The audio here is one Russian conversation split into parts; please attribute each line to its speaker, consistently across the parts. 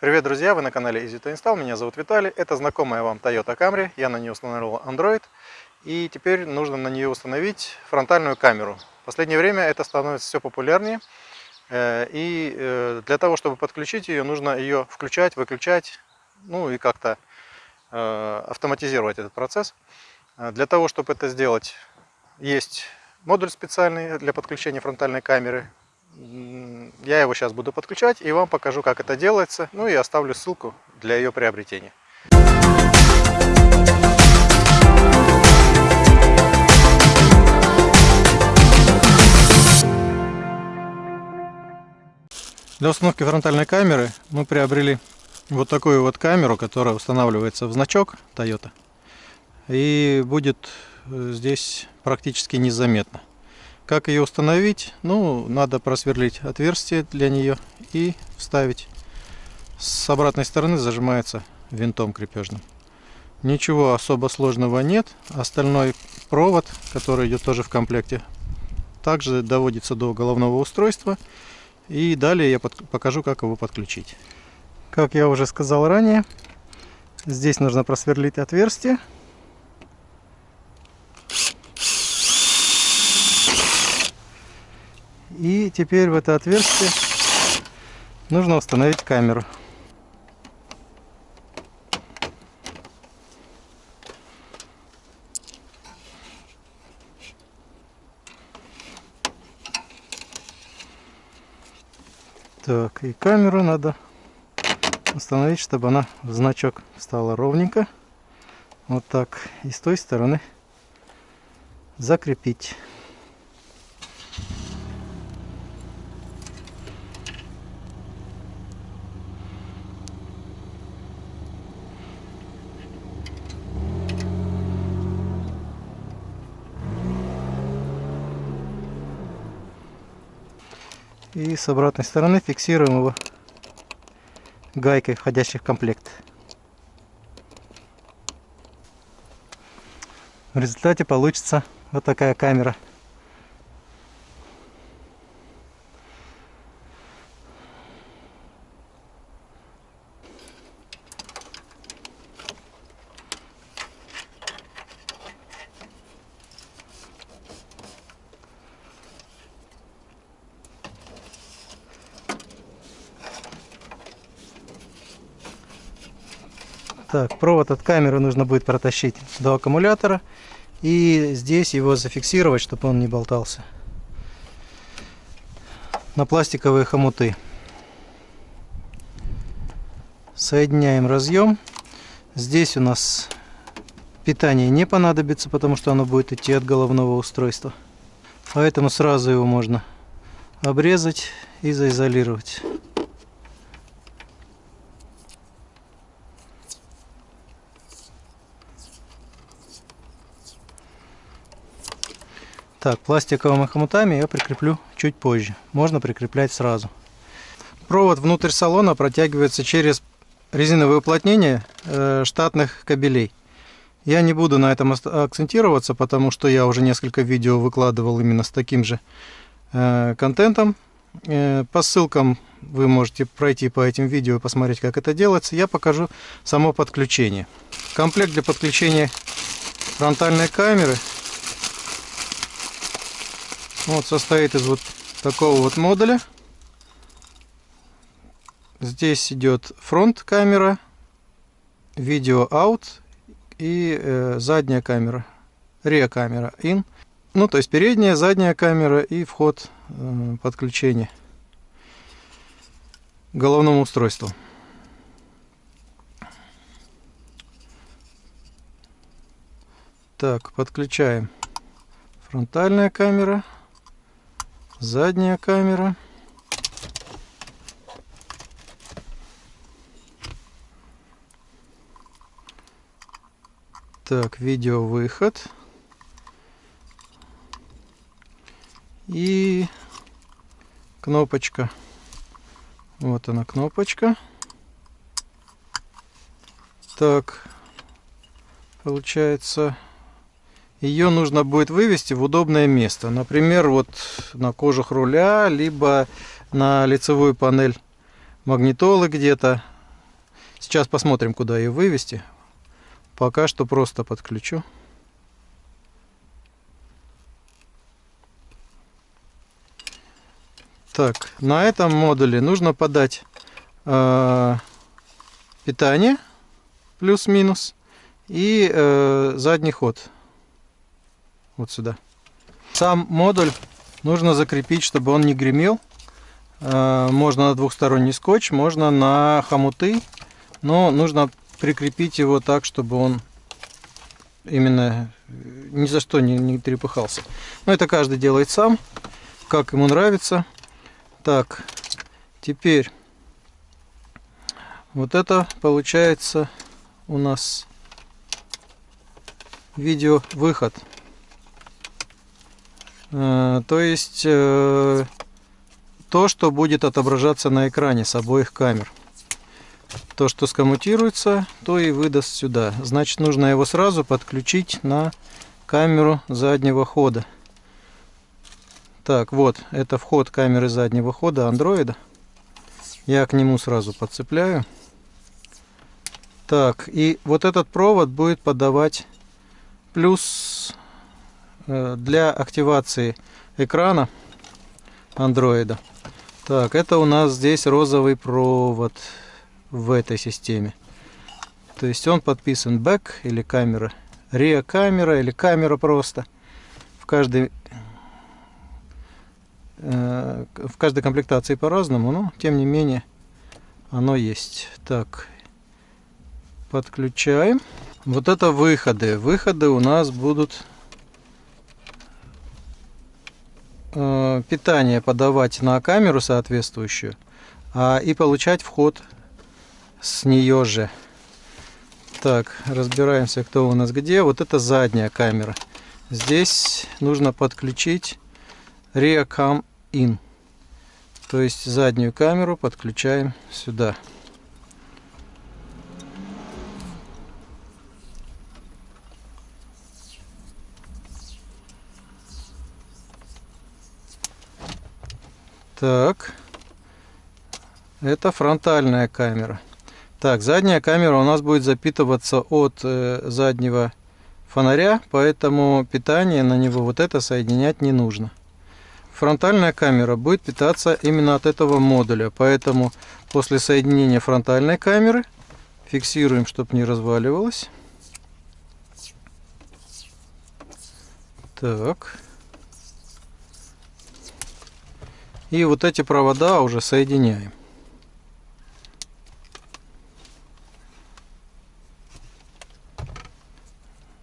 Speaker 1: Привет, друзья! Вы на канале Easy to Install. Меня зовут Виталий. Это знакомая вам Toyota Camry. Я на нее установил Android. И теперь нужно на нее установить фронтальную камеру. В последнее время это становится все популярнее. Э, и э, для того, чтобы подключить ее, нужно ее включать, выключать, ну и как-то э, автоматизировать этот процесс. Для того, чтобы это сделать, есть модуль специальный для подключения фронтальной камеры. Я его сейчас буду подключать и вам покажу, как это делается. Ну и оставлю ссылку для ее приобретения. Для установки фронтальной камеры мы приобрели вот такую вот камеру, которая устанавливается в значок Toyota. И будет э, здесь практически незаметно. Как ее установить? Ну, надо просверлить отверстие для нее и вставить. С обратной стороны зажимается винтом крепежным. Ничего особо сложного нет. Остальной провод, который идет тоже в комплекте, также доводится до головного устройства. И далее я покажу, как его подключить. Как я уже сказал ранее, здесь нужно просверлить отверстие. И теперь в это отверстие нужно установить камеру. Так, и камеру надо установить, чтобы она в значок стала ровненько. Вот так. И с той стороны закрепить. И с обратной стороны фиксируем его гайкой, входящей в комплект. В результате получится вот такая камера. Так, провод от камеры нужно будет протащить до аккумулятора. И здесь его зафиксировать, чтобы он не болтался. На пластиковые хомуты. Соединяем разъем. Здесь у нас питание не понадобится, потому что оно будет идти от головного устройства. Поэтому сразу его можно обрезать и заизолировать. Так, пластиковыми хомутами я прикреплю чуть позже. Можно прикреплять сразу. Провод внутрь салона протягивается через резиновое уплотнение э, штатных кабелей. Я не буду на этом акцентироваться, потому что я уже несколько видео выкладывал именно с таким же э, контентом. Э, по ссылкам вы можете пройти по этим видео и посмотреть, как это делается. Я покажу само подключение. Комплект для подключения фронтальной камеры вот состоит из вот такого вот модуля. Здесь идет фронт камера, видео out и э, задняя камера, реа камера in. Ну, то есть передняя, задняя камера и вход э, подключения к головному устройству. Так, подключаем фронтальная камера задняя камера. Так, видео выход. И кнопочка. Вот она кнопочка. Так, получается ее нужно будет вывести в удобное место. Например, вот на кожух руля, либо на лицевую панель магнитолы где-то. Сейчас посмотрим, куда ее вывести. Пока что просто подключу. Так, на этом модуле нужно подать э, питание плюс-минус и э, задний ход вот сюда. Сам модуль нужно закрепить, чтобы он не гремел. Э, можно на двухсторонний скотч, можно на хомуты, но нужно прикрепить его так, чтобы он именно ни за что не, не трепыхался. Но это каждый делает сам, как ему нравится. Так, теперь вот это получается у нас видео выход. Э, то есть э, то, что будет отображаться на экране с обоих камер. То, что скоммутируется, то и выдаст сюда. Значит, нужно его сразу подключить на камеру заднего хода. Так, вот, это вход камеры заднего хода андроида. Я к нему сразу подцепляю. Так, и вот этот провод будет подавать плюс для активации экрана андроида. Так, это у нас здесь розовый провод в этой системе. То есть он подписан back или камера, реа камера или камера просто. В каждой Э, в каждой комплектации по-разному, но тем не менее оно есть. Так, подключаем. Вот это выходы. Выходы у нас будут э, питание подавать на камеру соответствующую, а и получать вход с нее же. Так, разбираемся, кто у нас где. Вот это задняя камера. Здесь нужно подключить Reacam in. То есть заднюю камеру подключаем сюда. Так, это фронтальная камера. Так, задняя камера у нас будет запитываться от э, заднего фонаря, поэтому питание на него вот это соединять не нужно фронтальная камера будет питаться именно от этого модуля. Поэтому после соединения фронтальной камеры фиксируем, чтобы не разваливалось. Так. И вот эти провода уже соединяем.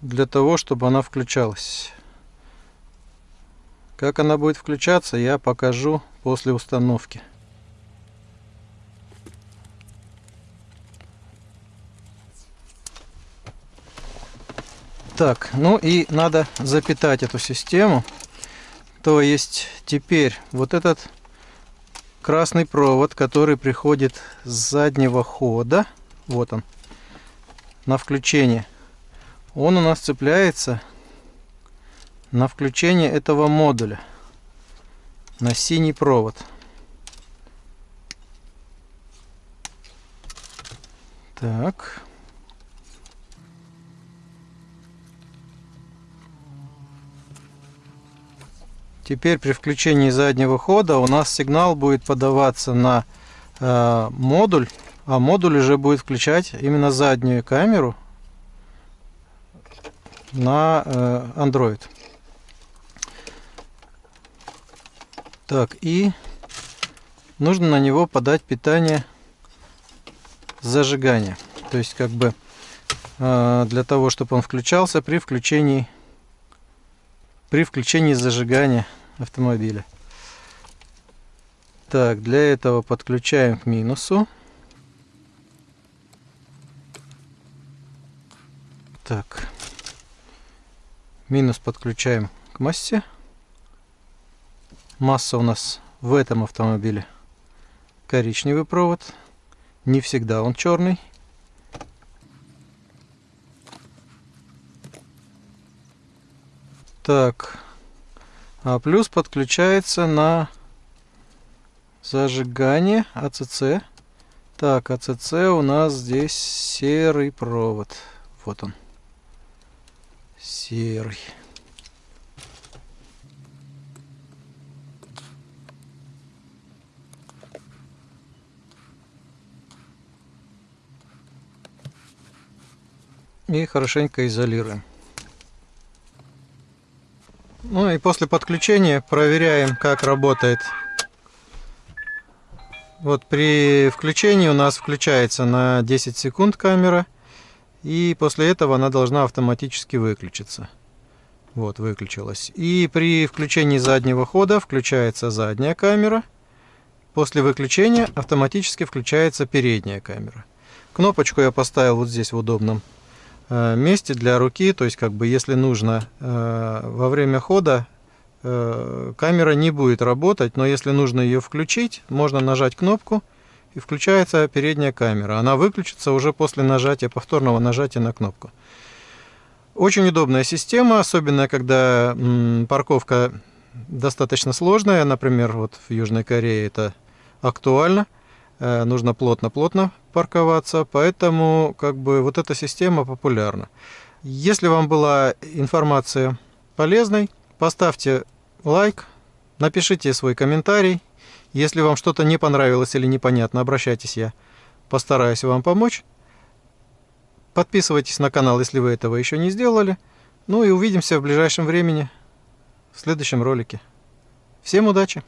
Speaker 1: Для того, чтобы она включалась. Как она будет включаться, я покажу после установки. Так, ну и надо запитать эту систему. То есть теперь вот этот красный провод, который приходит с заднего хода, вот он, на включение, он у нас цепляется на включение этого модуля на синий провод. Так. Теперь при включении заднего хода у нас сигнал будет подаваться на э, модуль, а модуль уже будет включать именно заднюю камеру на э, Android. Так, и нужно на него подать питание зажигания. То есть, как бы э, для того, чтобы он включался при включении при включении зажигания автомобиля. Так, для этого подключаем к минусу. Так. Минус подключаем к массе. Масса у нас в этом автомобиле коричневый провод. Не всегда он черный. Так. А плюс подключается на зажигание АЦЦ. Так, АЦЦ у нас здесь серый провод. Вот он. Серый. И хорошенько изолируем. Ну и после подключения проверяем, как работает вот при включении у нас включается на 10 секунд камера. И после этого она должна автоматически выключиться. Вот, выключилась. И при включении заднего хода включается задняя камера. После выключения автоматически включается передняя камера. Кнопочку я поставил вот здесь в удобном месте для руки. То есть, как бы, если нужно э, во время хода Э, камера не будет работать, но если нужно ее включить, можно нажать кнопку и включается передняя камера. Она выключится уже после нажатия, повторного нажатия на кнопку. Очень удобная система, особенно когда парковка достаточно сложная. Например, вот в Южной Корее это актуально. Э, нужно плотно-плотно парковаться, поэтому как бы вот эта система популярна. Если вам была информация полезной, Поставьте лайк, напишите свой комментарий. Если вам что-то не понравилось или непонятно, обращайтесь, я постараюсь вам помочь. Подписывайтесь на канал, если вы этого еще не сделали. Ну и увидимся в ближайшем времени в следующем ролике. Всем удачи!